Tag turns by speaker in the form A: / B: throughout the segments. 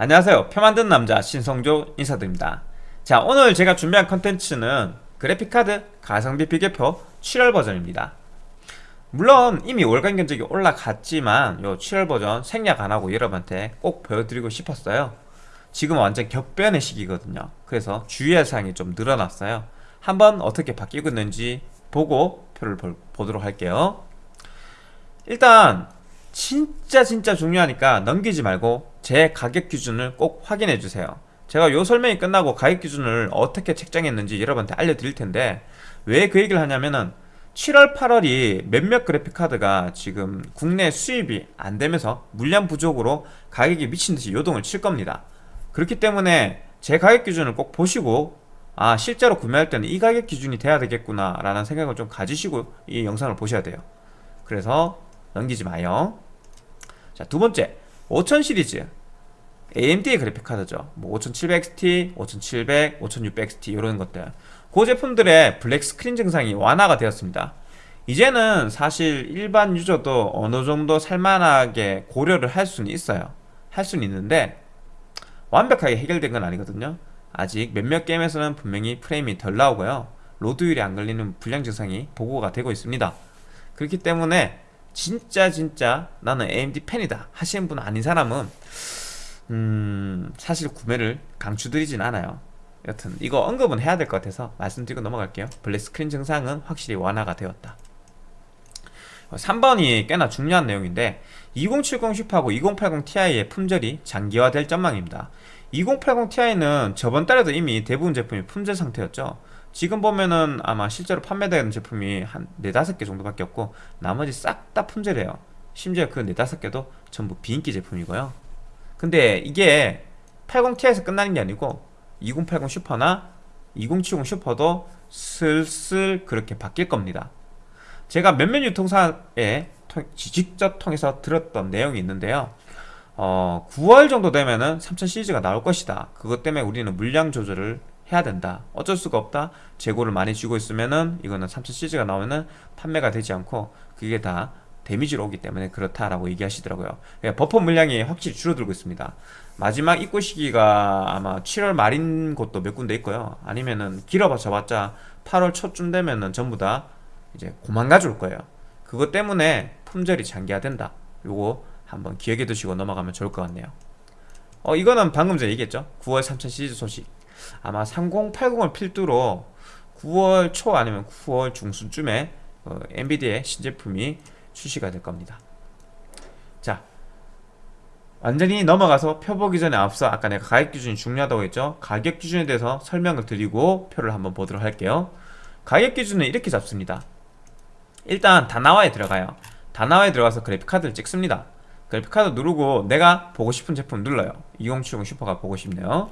A: 안녕하세요. 표 만든 남자 신성조 인사드립니다. 자 오늘 제가 준비한 컨텐츠는 그래픽카드 가성비 비교표 7월 버전입니다. 물론 이미 월간 견적이 올라갔지만 요 7월 버전 생략 안하고 여러분한테 꼭 보여드리고 싶었어요. 지금 완전 격변의 시기거든요. 그래서 주의할 사항이 좀 늘어났어요. 한번 어떻게 바뀌고 있는지 보고 표를 보도록 할게요. 일단 진짜 진짜 중요하니까 넘기지 말고 제 가격 기준을 꼭 확인해 주세요. 제가 요 설명이 끝나고 가격 기준을 어떻게 책정했는지 여러분한테 알려드릴 텐데 왜 그 얘기를 하냐면은 7월 8월이 몇몇 그래픽카드가 지금 국내 수입이 안 되면서 물량 부족으로 가격이 미친듯이 요동을 칠 겁니다. 그렇기 때문에 제 가격 기준을 꼭 보시고 아 실제로 구매할 때는 이 가격 기준이 돼야 되겠구나 라는 생각을 좀 가지시고 이 영상을 보셔야 돼요. 그래서 넘기지 마요. 자 두번째. 5000 시리즈. AMD의 그래픽 카드죠. 뭐 5700XT, 5700, 5600XT 이런 것들. 그 제품들의 black screen 증상이 완화가 되었습니다. 이제는 사실 일반 유저도 어느 정도 살만하게 고려를 할 수는 있어요. 할 수는 있는데 완벽하게 해결된 건 아니거든요. 아직 몇몇 게임에서는 분명히 프레임이 덜 나오고요. load율이 안 걸리는 불량 증상이 보고가 되고 있습니다. 그렇기 때문에 진짜 진짜 나는 AMD 팬이다 하시는 분 아닌 사람은 음 사실 구매를 강추드리진 않아요. 여튼 이거 언급은 해야 될 것 같아서 말씀드리고 넘어갈게요. black screen 증상은 확실히 완화가 되었다. 3번이 꽤나 중요한 내용인데 2070 슈퍼하고 2080 Ti의 품절이 장기화될 전망입니다. 2080 Ti는 저번 달에도 이미 대부분 제품이 품절 상태였죠 지금 보면은 아마 실제로 판매되는 제품이 한 4, 5개 정도밖에 없고 나머지 싹 다 품절이에요. 심지어 그 4, 5개도 전부 비인기 제품이고요. 근데 이게 80ti에서 끝나는 게 아니고 2080 슈퍼나 2070 슈퍼도 슬슬 그렇게 바뀔 겁니다. 제가 몇몇 유통사에 직접 통해서 들었던 내용이 있는데요. 어, 9월 정도 되면은 3000 시리즈가 나올 것이다. 그것 때문에 우리는 물량 조절을 해야 된다. 어쩔 수가 없다. 재고를 많이 쥐고 있으면은 이거는 3000 시리즈가 나오면은 판매가 되지 않고 그게 다 데미지로 오기 때문에 그렇다라고 얘기하시더라고요. 그러니까 버퍼 물량이 확실히 줄어들고 있습니다. 마지막 입고 시기가 아마 7월 말인 곳도 몇 군데 있고요. 아니면은 길어봤자 봤자 8월 초쯤 되면은 전부 다 이제 고만 가져올 거예요. 그것 때문에 품절이 장기화된다. 요거 한번 기억해 두시고 넘어가면 좋을 것 같네요. 어 이거는 방금 전에 얘기했죠? 9월 3000 시리즈 소식 아마 3080을 필두로 9월 초 아니면 9월 중순쯤에 어, 엔비디아의 신제품이 출시가 될 겁니다. 자 완전히 넘어가서 표 보기 전에 앞서 아까 내가 가격 기준이 중요하다고 했죠? 가격 기준에 대해서 설명을 드리고 표를 한번 보도록 할게요. 가격 기준은 이렇게 잡습니다. 일단 다나와에 들어가요. 다나와에 들어가서 그래픽카드를 찍습니다. 그래픽카드 누르고 내가 보고 싶은 제품 눌러요. 2070 슈퍼가 보고 싶네요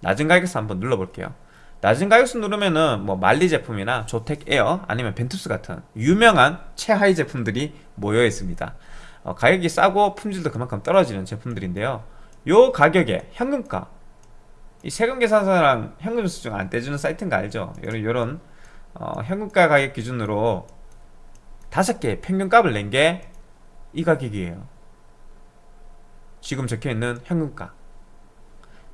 A: 낮은 가격에서 한번 눌러볼게요. 낮은 가격순 누르면은 뭐 만리 제품이나 조텍 에어 아니면 벤투스 같은 유명한 최하위 제품들이 모여 있습니다. 어, 가격이 싸고 품질도 그만큼 떨어지는 제품들인데요. 요 가격에 현금가. 이 세금 계산서랑 현금 수증 안 떼주는 사이트인 거 알죠? 요런, 요런 어, 현금가 가격 기준으로 다섯 개 평균값을 낸 게 이 가격이에요. 지금 적혀있는 현금가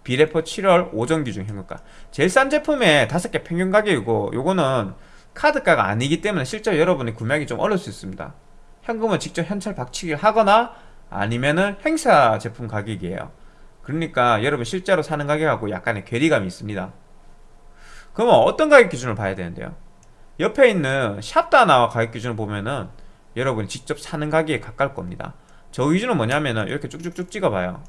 A: 비레포 7월 오전 기준 현금가. 제일 싼 제품의 5개 평균 가격이고 요거는 카드가가 아니기 때문에 실제 여러분이 구매하기 좀 어려울 수 있습니다. 현금은 직접 현찰 박치기를 하거나 아니면은 행사 제품 가격이에요. 그러니까 여러분 실제로 사는 가격하고 약간의 괴리감이 있습니다. 그러면 어떤 가격 기준을 봐야 되는데요? 옆에 있는 샵다나와 가격 기준을 보면은 여러분이 직접 사는 가격에 가까울 겁니다. 저 기준은 뭐냐면은 이렇게 쭉쭉쭉 찍어봐요.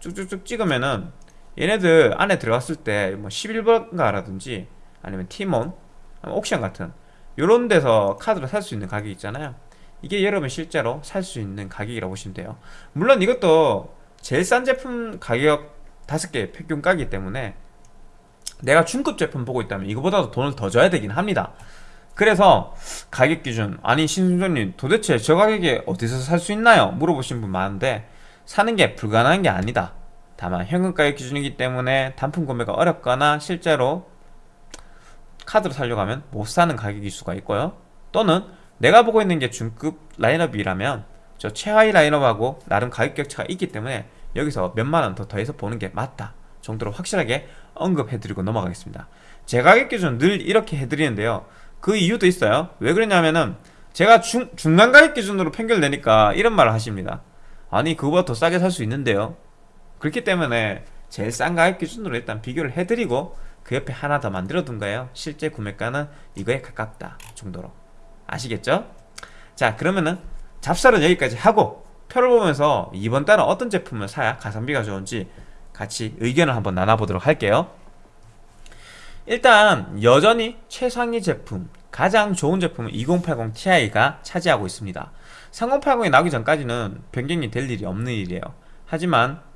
A: 쭉쭉쭉 찍으면은 얘네들 안에 들어갔을 때 뭐 11번가라든지 아니면 티몬 옥션 같은 요런 데서 카드를 살 수 있는 가격이 있잖아요. 이게 여러분 실제로 살 수 있는 가격이라고 보시면 돼요. 물론 이것도 제일 싼 제품 가격 5개 평균가기 때문에 내가 중급 제품 보고 있다면 이거보다도 돈을 더 줘야 되긴 합니다. 그래서 가격 기준 아니 신순조님 도대체 저 가격에 어디서 살 수 있나요? 물어보신 분 많은데 사는 게 불가능한 게 아니다 다만 현금가격 기준이기 때문에 단품 구매가 어렵거나 실제로 카드로 살려고 하면 못 사는 가격일 수가 있고요. 또는 내가 보고 있는 게 중급 라인업이라면 저 최하위 라인업하고 나름 가격 격차가 있기 때문에 여기서 몇만 원 더 더해서 보는 게 맞다 정도로 확실하게 언급해드리고 넘어가겠습니다. 제 가격 기준 늘 이렇게 해드리는데요. 그 이유도 있어요. 왜 그러냐면은 제가 중, 중간 가격 기준으로 편결되니까 이런 말을 하십니다. 아니 그거보다 더 싸게 살 수 있는데요 그렇기 때문에 제일 싼 가격 기준으로 일단 비교를 해드리고 그 옆에 하나 더 만들어 둔 거예요. 실제 구매가는 이거에 가깝다 정도로. 아시겠죠? 자 그러면은 잡설은 여기까지 하고 표를 보면서 이번 달은 어떤 제품을 사야 가성비가 좋은지 같이 의견을 한번 나눠보도록 할게요. 일단 여전히 최상위 제품 가장 좋은 제품은 2080 Ti가 차지하고 있습니다. 3080이 나오기 전까지는 변경이 될 일이 없는 일이에요. 하지만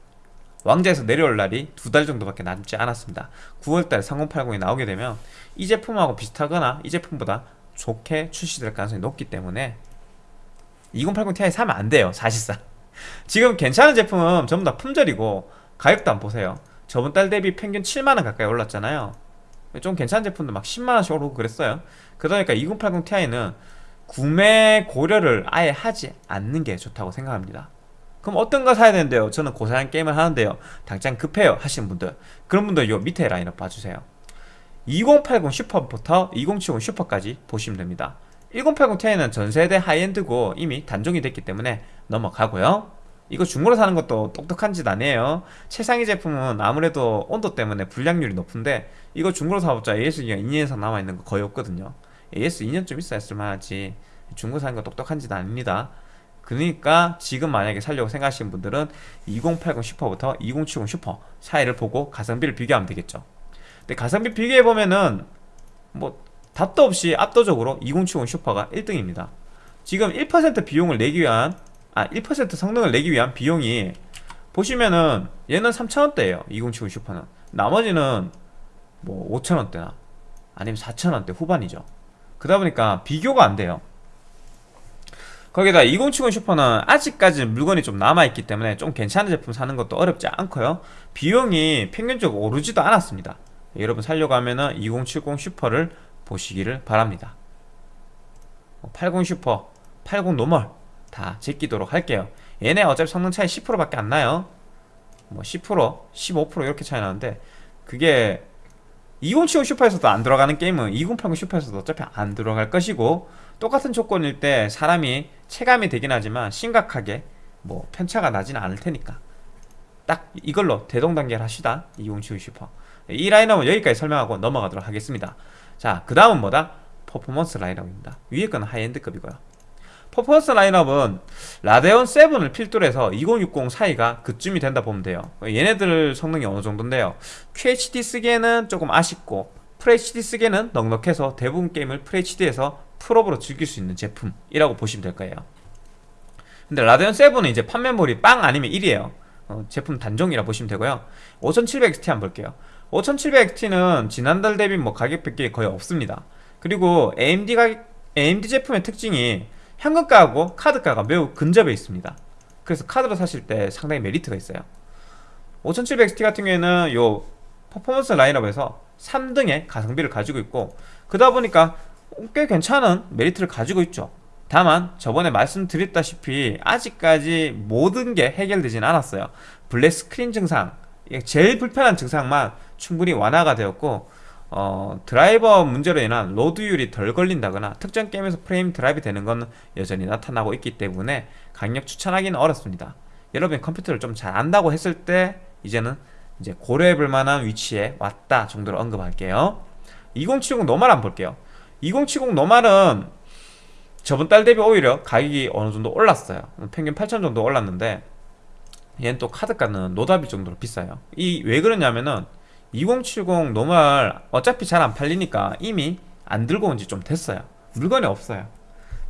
A: 왕자에서 내려올 날이 두 달 정도밖에 남지 않았습니다. 9월달 3080이 나오게 되면 이 제품하고 비슷하거나 이 제품보다 좋게 출시될 가능성이 높기 때문에 2080 Ti 사면 안 돼요 사실상. 지금 괜찮은 제품은 전부 다 품절이고 가격도 안 보세요. 저번 달 대비 평균 7만원 가까이 올랐잖아요. 좀 괜찮은 제품도 막 10만원씩 오르고 그랬어요. 그러니까 2080 Ti는 구매 고려를 아예 하지 않는 게 좋다고 생각합니다 그럼 어떤 거 사야 되는데요? 저는 고사양 게임을 하는데요. 당장 급해요 하시는 분들. 그런 분들 요 밑에 라인업 봐주세요. 2080 슈퍼부터 2070 슈퍼까지 보시면 됩니다. 1080 Ti는 전세대 high-end고 이미 단종이 됐기 때문에 넘어가고요. 이거 중고로 사는 것도 똑똑한 짓 아니에요. 최상위 제품은 아무래도 온도 때문에 불량률이 높은데 이거 중고로 사봤자 AS기간 2년 이상 남아있는 거 거의 없거든요. AS 2년쯤 있어야 쓸만하지. 중고 사는 거 똑똑한 짓 아닙니다 그러니까 지금 만약에 살려고 생각하시는 분들은 2080 슈퍼부터 2070 슈퍼 사이를 보고 가성비를 비교하면 되겠죠. 근데 가성비 비교해보면은 뭐 답도 없이 압도적으로 2070 슈퍼가 1등입니다. 지금 1% 비용을 내기 위한 아 1% 성능을 내기 위한 비용이 보시면은 얘는 3,000원대예요 2070 슈퍼는. 나머지는 뭐 5,000원대나 아니면 4,000원대 후반이죠. 그러다 보니까 비교가 안 돼요 거기다 2070 Super는 아직까지 물건이 좀 남아있기 때문에 좀 괜찮은 제품 사는 것도 어렵지 않고요. 비용이 평균적으로 오르지도 않았습니다. 여러분 살려고 하면 은 2070 Super를 보시기를 바랍니다. 80뭐 슈퍼, 80 normal 다 제끼도록 할게요. 얘네 어차피 성능 차이 10%밖에 안 나요. 뭐 10%, 15% 이렇게 차이 나는데 그게 2070 Super에서도 안 돌아가는 게임은 2080 Super에서도 어차피 안 돌아갈 것이고 똑같은 조건일 때 사람이 체감이 되긴 하지만 심각하게 뭐 편차가 나지는 않을 테니까 딱 이걸로 대동단결을 하시다 2070 슈퍼. 이 라인업은 여기까지 설명하고 넘어가도록 하겠습니다. 자 그 다음은 뭐다? 퍼포먼스 라인업입니다. 위에 거는 high-end급이고요. 퍼포먼스 라인업은 Radeon 7을 필두로 해서 2060 사이가 그쯤이 된다 보면 돼요. 얘네들 성능이 어느 정도인데요. QHD 쓰기에는 조금 아쉽고 FHD 쓰기에는 넉넉해서 대부분 게임을 FHD에서 풀업으로 즐길 수 있는 제품이라고 보시면 될 거예요. 근데 라데온 7은 이제 판매물이 빵 아니면 1이에요. 어, 제품 단종이라 보시면 되고요. 5700XT 한번 볼게요. 5700XT는 지난달 대비 뭐 가격 뺏기 거의 없습니다. 그리고 AMD 가 AMD 제품의 특징이 현금가하고 카드가가 매우 근접해 있습니다. 그래서 카드로 사실 때 상당히 메리트가 있어요. 5700XT 같은 경우에는 요 퍼포먼스 라인업에서 3등의 가성비를 가지고 있고 그러다 보니까 꽤 괜찮은 메리트를 가지고 있죠. 다만 저번에 말씀드렸다시피 아직까지 모든 게 해결되진 않았어요. black screen 증상 제일 불편한 증상만 충분히 완화가 되었고 어, 드라이버 문제로 인한 load율이 덜 걸린다거나 특정 게임에서 프레임 drop 되는 건 여전히 나타나고 있기 때문에 강력 추천하기는 어렵습니다. 여러분이 컴퓨터를 좀 잘 안다고 했을 때 이제는 이제 고려해볼 만한 위치에 왔다 정도로 언급할게요. 2070 노말 한번 볼게요 2070 노말은 저번 달 대비 오히려 가격이 어느 정도 올랐어요. 평균 8천 정도 올랐는데 얘는 또 카드가는 노답일 정도로 비싸요. 이 왜 그러냐면은 2070 노말 어차피 잘 안 팔리니까 이미 안 들고 온 지 좀 됐어요. 물건이 없어요.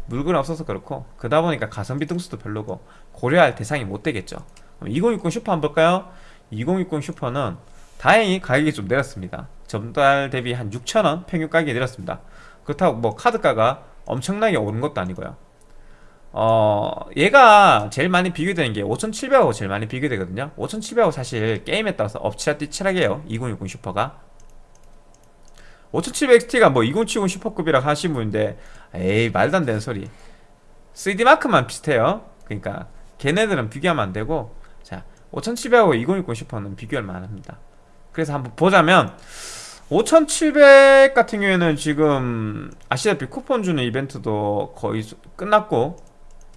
A: 물건이 없어서 그렇고 그러다 보니까 가성비 등수도 별로고 고려할 대상이 못 되겠죠. 2060 슈퍼 한번 볼까요? 2060 Super는 다행히 가격이 좀 내렸습니다. 전달 대비 한 6천원 평균 가격이 내렸습니다 그렇다고 뭐 카드가가 엄청나게 오른 것도 아니고요. 어 얘가 제일 많이 비교되는 게 5700하고 제일 많이 비교되거든요. 5700하고 사실 게임에 따라서 엎치락 뒤치락해요. 2060 Super가. 5700XT가 뭐 2070 슈퍼급이라 하신 분인데 에이 말도 안 되는 소리. 3D마크만 비슷해요. 그러니까 걔네들은 비교하면 안 되고 자 5700하고 2060 슈퍼는 비교할 만합니다. 그래서 한번 보자면 5700 같은 경우에는 지금 아시다시피 쿠폰 주는 이벤트도 거의 수- 끝났고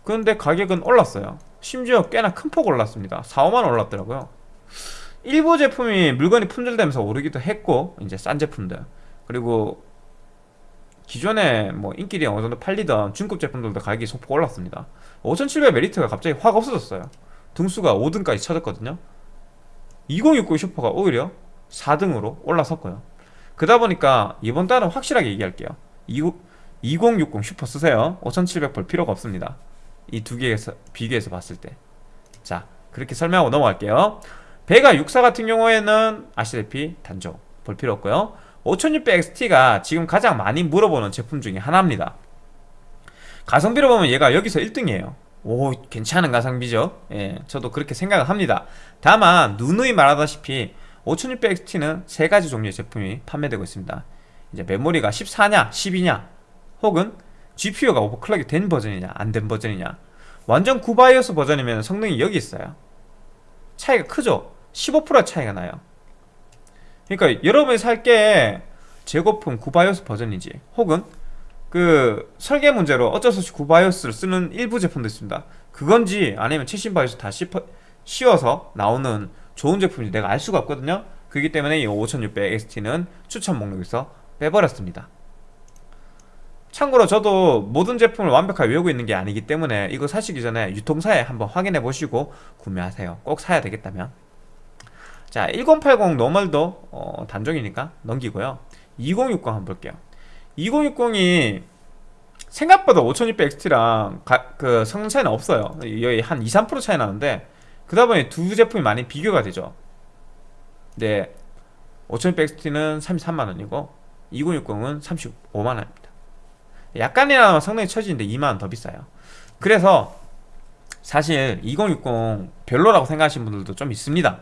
A: 그런데 가격은 올랐어요. 심지어 꽤나 큰 폭 올랐습니다. 4, 5만 원 올랐더라고요. 일부 제품이 물건이 품절되면서 오르기도 했고 이제 싼 제품들. 그리고 기존에 뭐 인기리 어느 정도 팔리던 중급 제품들도 가격이 소폭 올랐습니다. 5700 메리트가 갑자기 확 없어졌어요. 등수가 5등까지 쳐졌거든요. 2060 Super가 오히려 4등으로 올라섰고요 그러다 보니까 이번 달은 확실하게 얘기할게요. 2060 슈퍼 쓰세요. 5700볼 필요가 없습니다. 이 두 개에서 비교해서 봤을 때 자 그렇게 설명하고 넘어갈게요. 베가 64 같은 경우에는 아시다시피 단종 볼 필요 없고요. 5600XT가 지금 가장 많이 물어보는 제품 중에 하나입니다. 가성비로 보면 얘가 여기서 1등이에요. 오 괜찮은 가성비죠. 예, 저도 그렇게 생각을 합니다. 다만 누누이 말하다시피 5600XT는 세 가지 종류의 제품이 판매되고 있습니다. 이제 메모리가 14냐 12냐 혹은 GPU가 오버클럭이 된 버전이냐 안 된 버전이냐. 완전 구바이오스 버전이면 성능이 여기 있어요. 차이가 크죠? 15% 차이가 나요. 그러니까 여러분이 살게 재고품 구바이오스 버전인지 혹은 그 설계 문제로 어쩔 수 없이 구바이오스를 쓰는 일부 제품도 있습니다. 그건지 아니면 최신 바이오스 다 씌워서 나오는 좋은 제품인지 내가 알 수가 없거든요. 그렇기 때문에 이 5600XT는 추천 목록에서 빼버렸습니다. 참고로 저도 모든 제품을 완벽하게 외우고 있는 게 아니기 때문에 이거 사시기 전에 유통사에 한번 확인해 보시고 구매하세요. 꼭 사야 되겠다면. 자 1080 노멀도 어, 단종이니까 넘기고요. 2060 한번 볼게요. 2060이 생각보다 5600XT랑 그 성능 차이는 없어요. 여기 한 2, 3% 차이 나는데 그러다 보니 두 제품이 많이 비교가 되죠. 네. 5600XT는 33만원이고 2060은 35만원입니다. 약간이나마 성능이 처지는데 2만원 더 비싸요. 그래서 사실 2060 별로라고 생각하시는 분들도 좀 있습니다.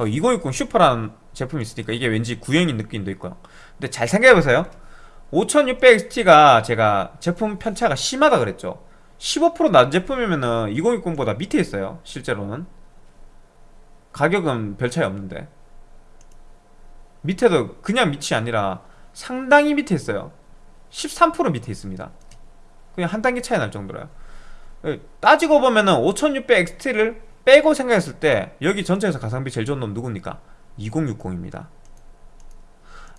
A: 2060 슈퍼라는 제품이 있으니까 이게 왠지 구형인 느낌도 있고요. 근데 잘 생각해보세요. 5600XT가 제가 제품 편차가 심하다 그랬죠. 15%낮은 제품이면은 2060보다 밑에 있어요 실제로는 가격은 별 차이 없는데. 밑에도 그냥 밑이 아니라 상당히 밑에 있어요. 13% 밑에 있습니다. 그냥 한 단계 차이 날 정도로요. 따지고 보면은 5600XT를 빼고 생각했을 때 여기 전체에서 가성비 제일 좋은 놈 누굽니까? 2060입니다.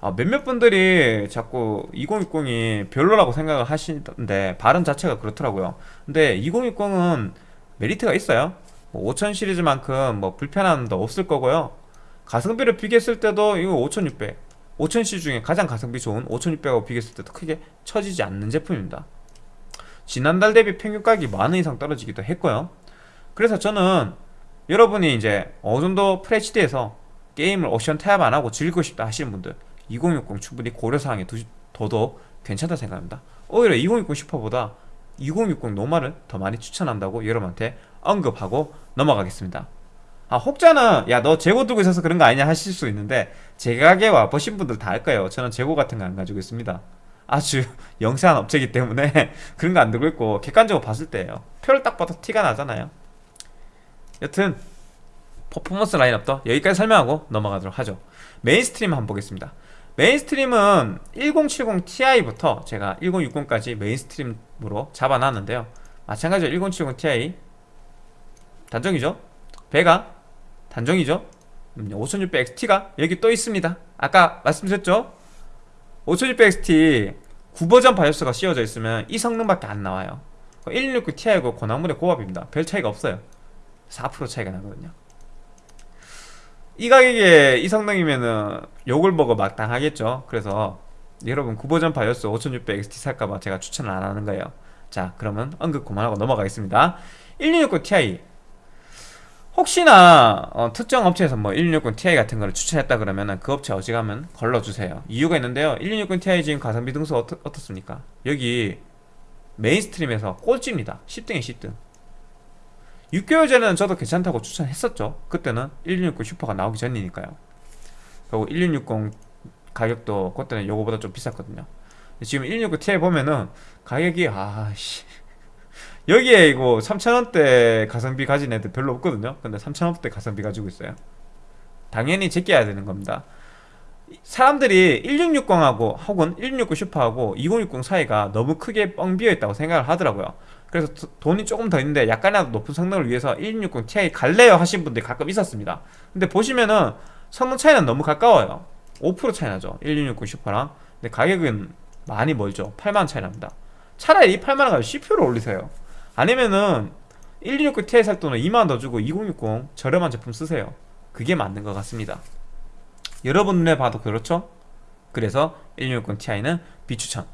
A: 아, 몇몇 분들이 자꾸 2060이 별로라고 생각을 하시는데 발음 자체가 그렇더라고요. 근데 2060은 메리트가 있어요 뭐5000 시리즈만큼 뭐 불편한 도 없을 거고요. 가성비를 비교했을 때도 이거 5600 5000C 중에 가장 가성비 좋은 5600하고 비교했을 때도 크게 처지지 않는 제품입니다. 지난달 대비 평균 가격이 만 원 이상 떨어지기도 했고요. 그래서 저는 여러분이 이제 어느 정도 FHD에서 게임을 옵션 타협 안 하고 즐기고 싶다 하시는 분들 2060 충분히 고려사항에 둬도 괜찮다 생각합니다. 오히려 2060 슈퍼보다 2060 노말을 더 많이 추천한다고 여러분한테 언급하고 넘어가겠습니다. 아 혹자는 야 너 재고 두고 있어서 그런 거 아니냐 하실 수 있는데 제 가게에 와보신 분들 다 알 거예요. 저는 재고 같은 거 안 가지고 있습니다. 아주 영세한 업체이기 때문에 그런 거 안 들고 있고 객관적으로 봤을 때예요. 표를 딱 봐도 티가 나잖아요. 여튼 퍼포먼스 라인업도 여기까지 설명하고 넘어가도록 하죠. mainstream 한번 보겠습니다. mainstream은 1070 Ti부터 제가 1060까지 mainstream으로 잡아놨는데요. 마찬가지로 1070 Ti 단종이죠? Vega 단종이죠? 5600XT가 여기 또 있습니다. 아까 말씀드렸죠? 5600XT 구버전 BIOS가 씌워져 있으면 이 성능밖에 안 나와요. 1660 Ti하고 그 나물에 그 밥입니다. 별 차이가 없어요. 4% 차이가 나거든요. 이 가격에 이 성능이면은 욕을 먹어 마땅하겠죠? 그래서 여러분 9버전 바이오스 5600XT 살까봐 제가 추천을 안 하는 거예요. 자 그러면 언급 그만하고 넘어가겠습니다. 1669 Ti 혹시나 어, 특정 업체에서 뭐 1660 Ti 같은 거를 추천했다 그러면은 그 업체 어지가면 걸러주세요. 이유가 있는데요. 1660 Ti 지금 가성비 등수 어떠, 어떻습니까? 여기 mainstream에서 꼴찌입니다. 10등에 10등. 6개월 전에는 저도 괜찮다고 추천했었죠. 그때는 1660 Super가 나오기 전이니까요. 그리고 1660 가격도 그때는 요거보다 좀 비쌌거든요. 지금 1660 Ti 보면은 가격이 아씨 여기에 이거 3,000원대 가성비 가진 애들 별로 없거든요. 근데 3,000원대 가성비 가지고 있어요. 당연히 제껴야 되는 겁니다. 사람들이 1660하고 혹은 1660 Super하고 2060 사이가 너무 크게 뻥 비어 있다고 생각을 하더라고요. 그래서 돈이 조금 더 있는데 약간이라도 높은 성능을 위해서 1660 Ti 갈래요 하신 분들이 가끔 있었습니다. 근데 보시면은 성능 차이는 너무 가까워요. 5% 차이 나죠. 1660 슈퍼랑. 근데 가격은 많이 멀죠. 8만원 차이 납니다. 차라리 이 8만원 가지고 CPU를 올리세요 아니면은 1660 Ti 살 돈을 2만원 더 주고 2060 저렴한 제품 쓰세요. 그게 맞는 것 같습니다. 여러분 눈에 봐도 그렇죠? 그래서 1660 Ti는 비추천.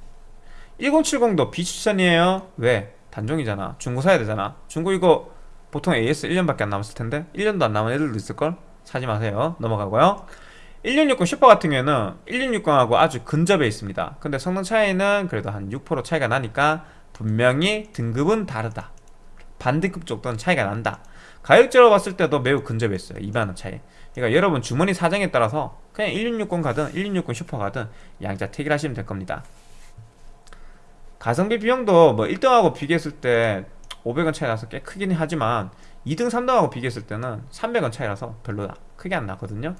A: 1070도 비추천이에요. 왜? 단종이잖아. 중고 사야 되잖아. 중고 이거 보통 AS 1년밖에 안 남았을 텐데 1년도 안 남은 애들도 있을걸? 사지 마세요. 넘어가고요. 1660 슈퍼 같은 경우에는 1660하고 아주 근접해 있습니다. 근데 성능 차이는 그래도 한 6% 차이가 나니까 분명히 등급은 다르다. 반등급 정도는 차이가 난다. 가격적으로 봤을 때도 매우 근접해 있어요. 2만원 차이. 그러니까 여러분 주머니 사정에 따라서 그냥 1660 가든 1660 슈퍼 가든 양자 택일 하시면 될 겁니다. 가성비 비용도 뭐 1등하고 비교했을 때 500원 차이 나서 꽤 크긴 하지만 2등 3등하고 비교했을 때는 300원 차이라서 별로 크게 안 나거든요.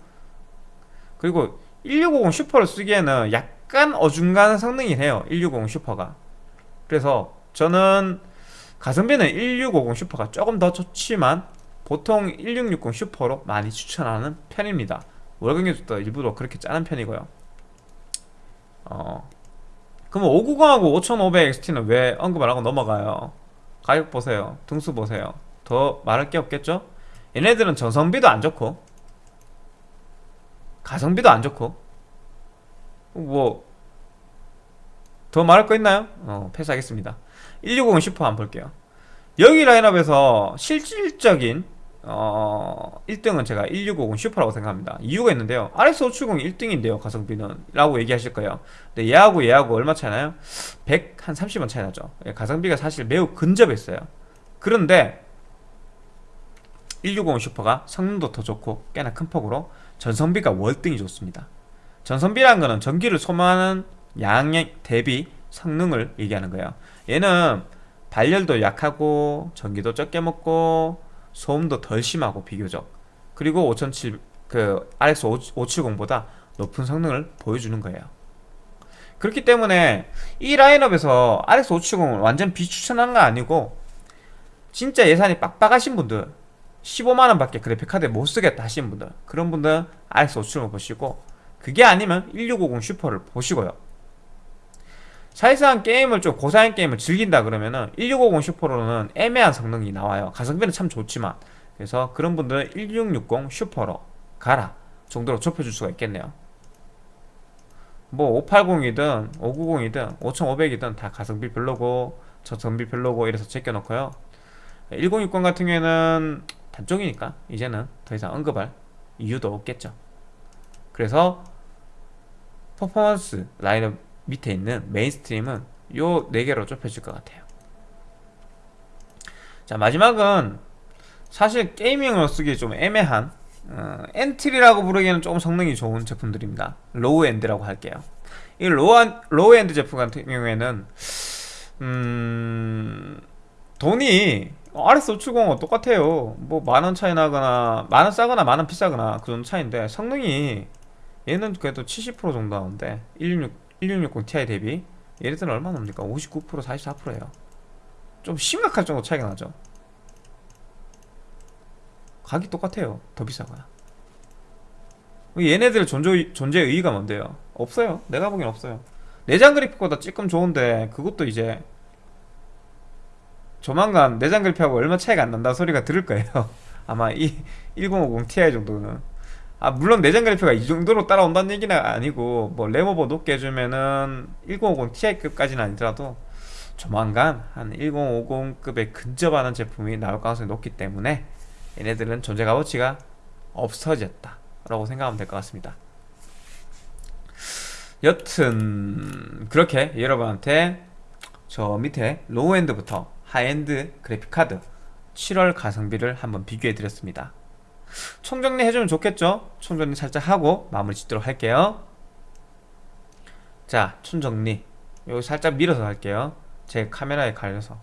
A: 그리고 1650 Super를 쓰기에는 약간 어중간한 성능이긴 해요. 1650 Super가 그래서 저는 가성비는 1650 Super가 조금 더 좋지만 보통 1660 Super로 많이 추천하는 편입니다. 월경에도 일부러 그렇게 짜는 편이고요. 어, 그럼 590하고 5500XT는 왜 언급을 하고 넘어가요? 가격 보세요. 등수 보세요. 더 말할 게 없겠죠? 얘네들은 전성비도 안 좋고 가성비도 안 좋고 뭐 더 말할 거 있나요? 어 패스하겠습니다. 160 슈퍼 한번 볼게요. 여기 라인업에서 실질적인 어 1등은 제가 1650 Super라고 생각합니다. 이유가 있는데요. RX570 1등인데요 가성비는. 라고 얘기하실 거예요. 근데 얘하고 얘하고 얼마 차이 나요? 100 한 30원 차이 나죠. 예, 가성비가 사실 매우 근접했어요. 그런데 1650 Super가 성능도 더 좋고 꽤나 큰 폭으로 전성비가 월등히 좋습니다. 전성비라는 거는 전기를 소모하는 양 대비 성능을 얘기하는 거예요. 얘는 발열도 약하고 전기도 적게 먹고 소음도 덜 심하고 비교적. 그리고 5007, 그 RX 570보다 높은 성능을 보여주는 거예요. 그렇기 때문에 이 라인업에서 RX 570을 완전 비추천하는 건 아니고 진짜 예산이 빡빡하신 분들 15만원 밖에 그래픽카드 못 쓰겠다 하시는 분들 그런 분들은 RX 570을 보시고 그게 아니면 1650 슈퍼를 보시고요 사실상 게임을 좀 고사양 게임을 즐긴다 그러면은 1650 슈퍼로는 애매한 성능이 나와요. 가성비는 참 좋지만. 그래서 그런 분들은 1660 슈퍼로 가라 정도로 좁혀줄 수가 있겠네요. 뭐 580이든 590이든 5500이든 다 가성비 별로고 저성비 별로고 이래서 제껴놓고요. 1060 같은 경우에는 단종이니까 이제는 더 이상 언급할 이유도 없겠죠. 그래서 퍼포먼스 라인업 밑에 있는 mainstream은 요 4개로 좁혀질 것 같아요. 자 마지막은 사실 gaming으로 쓰기 좀 애매한 어, entry라고 부르기에는 조금 성능이 좋은 제품들입니다. low-end라고 할게요. 이 low, low-end 제품 같은 경우에는 음... 돈이 RX570은 똑같아요. 뭐 만 원 차이 나거나 만 원 싸거나 만 원 비싸거나 그 정도 차이인데 성능이 얘는 그래도 70% 정도 나오는데 166, 1660 Ti 대비 얘네들은 얼마 나옵니까? 59% 44%예요. 좀 심각할 정도 차이가 나죠. 가격이 똑같아요. 더 비싸거나. 얘네들 존재, 존재의 의의가 뭔데요? 없어요. 내가 보기엔 없어요. 내장 그래픽보다 조금 좋은데 그것도 이제 조만간 내장 그래픽하고 얼마 차이가 안 난다 소리가 들을 거예요. 아마 이 1050 Ti 정도는 아 물론 내장 그래픽가 이 정도로 따라온다는 얘기는 아니고 뭐 램오버 높게 해주면은 1050 Ti급까지는 아니더라도 조만간 한 1050급에 근접하는 제품이 나올 가능성이 높기 때문에 얘네들은 존재 값어치가 없어졌다 라고 생각하면 될 것 같습니다. 여튼 그렇게 여러분한테 저 밑에 low-end부터 high-end 그래픽카드 7월 가성비를 한번 비교해 드렸습니다 총정리 해주면 좋겠죠? 총정리 살짝 하고 마무리 짓도록 할게요. 자 총정리. 여기 살짝 밀어서 할게요. 제 카메라에 가려서.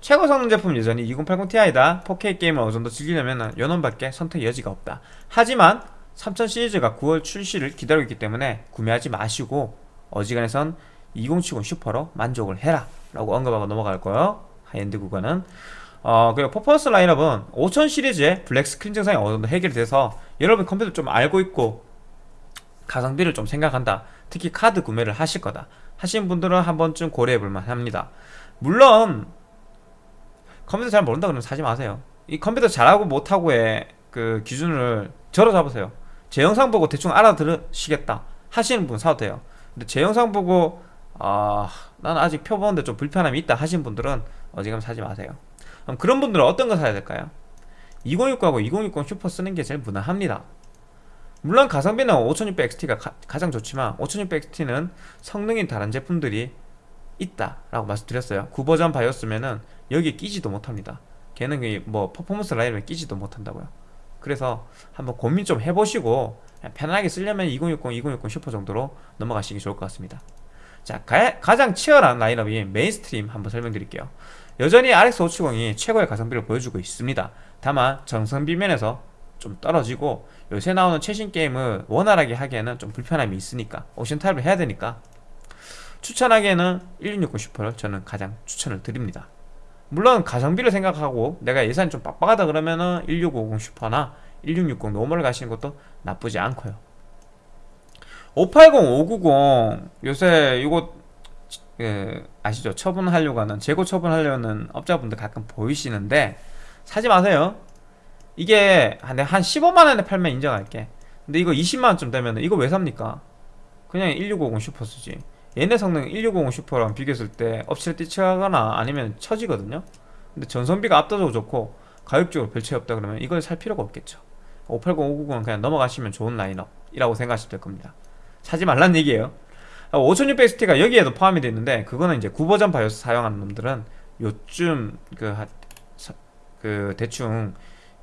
A: 최고 성능 제품 여전히 2080 Ti다. 4K 게임을 어느 정도 즐기려면 연원밖에 선택 여지가 없다. 하지만 3000 시리즈가 9월 출시를 기다리고 있기 때문에 구매하지 마시고 어지간해선 2070 슈퍼로 만족을 해라. 라고 언급하고 넘어갈 거예요. 하이엔드 구간은 어 그리고 퍼포먼스 라인업은 5000 시리즈의 black screen 증상이 어느 정도 해결돼서 여러분 컴퓨터 좀 알고 있고 가성비를 좀 생각한다. 특히 카드 구매를 하실 거다. 하신 분들은 한 번쯤 고려해 볼 만 합니다. 물론 컴퓨터 잘 모른다 그러면 사지 마세요. 이 컴퓨터 잘하고 못하고의 그 기준을 저로 잡으세요. 제 영상 보고 대충 알아들으시겠다 하시는 분 사도 돼요. 근데 제 영상 보고 아 나는 아직 표 보는데 좀 불편함이 있다 하신 분들은 어지간하면 사지 마세요 그럼 그런 분들은 어떤 거 사야 될까요? 2060하고 2060 슈퍼 쓰는 게 제일 무난합니다. 물론 가성비는 5600XT가 가, 장 좋지만 5600XT는 성능이 다른 제품들이 있다라고 말씀드렸어요. 9버전 바이오스면은 여기에 끼지도 못합니다. 걔는 그뭐 퍼포먼스 라인에 끼지도 못한다고요. 그래서 한번 고민 좀 해보시고 그냥 편안하게 쓰려면 2060, 2060 슈퍼 정도로 넘어가시기 좋을 것 같습니다. 자 가, 장 치열한 라인업인 mainstream 한번 설명드릴게요 여전히 RX 570이 최고의 가성비를 보여주고 있습니다. 다만 전성비 면에서 좀 떨어지고 요새 나오는 최신 게임을 원활하게 하기에는 좀 불편함이 있으니까 옵션 타협을 해야 되니까 추천하기에는 1660 슈퍼를 저는 가장 추천을 드립니다. 물론 가성비를 생각하고 내가 예산이 좀 빡빡하다 그러면은 1650 슈퍼나 1660 normal을 가시는 것도 나쁘지 않고요. 580, 590 요새 이거 그 아시죠? 처분하려고 하는 재고 처분하려는 업자분들 가끔 보이시는데 사지 마세요. 이게 한 15만원에 팔면 인정할게. 근데 이거 20만원쯤 되면 이거 왜 삽니까? 그냥 1650 슈퍼 쓰지. 얘네 성능 1650 슈퍼랑 비교했을 때 엎치락뒤치락하거나 아니면 처지거든요? 근데 전성비가 압도적으로 좋고 가격적으로 별 차이 없다 그러면 이걸 살 필요가 없겠죠. 580, 590은 그냥 넘어가시면 좋은 라인업이라고 생각하시면 될 겁니다. 사지 말란 얘기예요 5600XT가 여기에도 포함이 되어 있는데 그거는 이제 구버전 바이오스 사용하는 놈들은 요쯤 그, 그 대충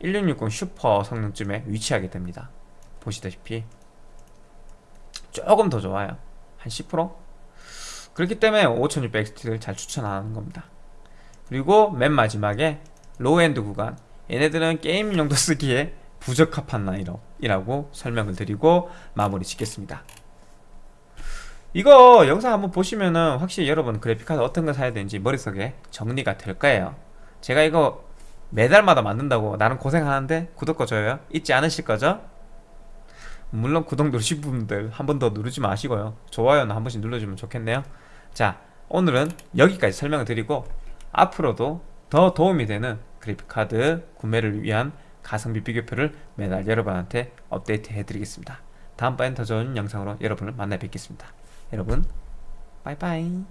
A: 1660 슈퍼 성능쯤에 위치하게 됩니다. 보시다시피. 조금 더 좋아요. 한 10%? 그렇기 때문에 5600XT를 잘 추천하는 겁니다. 그리고 맨 마지막에 low-end 구간. 얘네들은 게임 용도 쓰기에 부적합한 라인업이라고 설명을 드리고 마무리 짓겠습니다 이거 영상 한번 보시면은 확실히 여러분 그래픽카드 어떤 거 사야 되는지 머릿속에 정리가 될 거예요. 제가 이거 매달마다 만든다고 나는 고생하는데 구독과 좋아요 잊지 않으실 거죠? 물론 구독 누르신 분들 한 번 더 누르지 마시고요. 좋아요는 한 번씩 눌러주면 좋겠네요. 자 오늘은 여기까지 설명을 드리고 앞으로도 더 도움이 되는 그래픽카드 구매를 위한 가성비 비교표를 매달 여러분한테 업데이트 해드리겠습니다. 다음번엔 더 좋은 영상으로 여러분을 만나 뵙겠습니다 여러분 빠이빠이